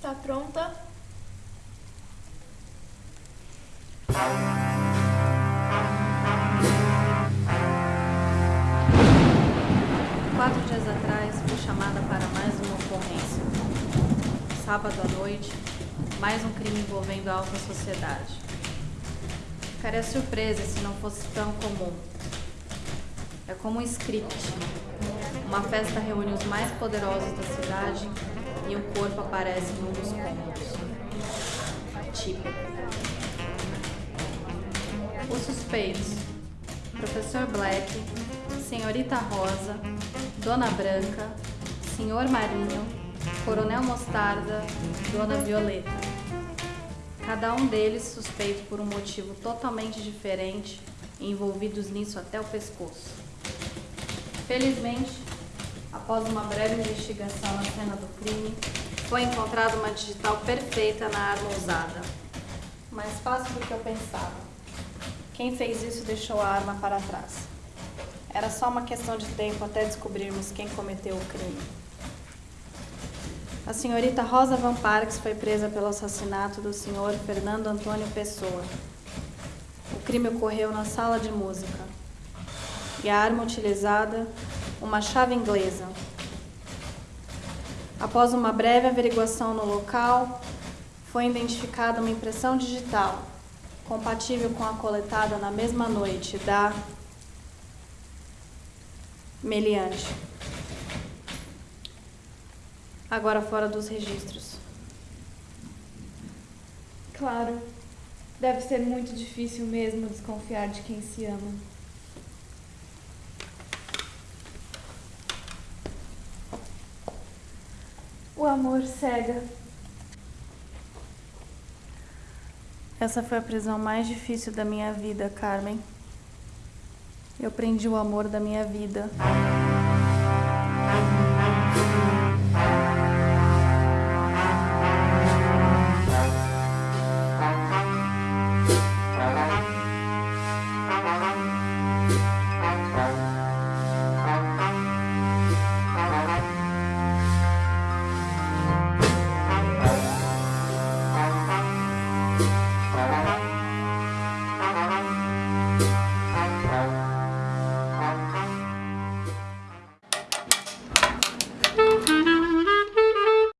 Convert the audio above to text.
está pronta? Quatro dias atrás fui chamada para mais uma ocorrência. Sábado à noite, mais um crime envolvendo a alta sociedade. Ficaria surpresa se não fosse tão comum. É como um script. Uma festa reúne os mais poderosos da cidade e um corpo aparece em dos cômodos. Típico. Os suspeitos: Professor Black, Senhorita Rosa, Dona Branca, Senhor Marinho, Coronel Mostarda, Dona Violeta. Cada um deles suspeito por um motivo totalmente diferente envolvidos nisso até o pescoço. Felizmente, após uma breve investigação na cena do crime, foi encontrada uma digital perfeita na arma usada. Mais fácil do que eu pensava. Quem fez isso deixou a arma para trás. Era só uma questão de tempo até descobrirmos quem cometeu o crime. A senhorita Rosa Van Parks foi presa pelo assassinato do senhor Fernando Antônio Pessoa. O crime ocorreu na sala de música. E a arma utilizada, uma chave inglesa. Após uma breve averiguação no local, foi identificada uma impressão digital, compatível com a coletada na mesma noite da meliante. Agora fora dos registros. Claro. Deve ser muito difícil mesmo desconfiar de quem se ama. O amor cega. Essa foi a prisão mais difícil da minha vida, Carmen. Eu prendi o amor da minha vida.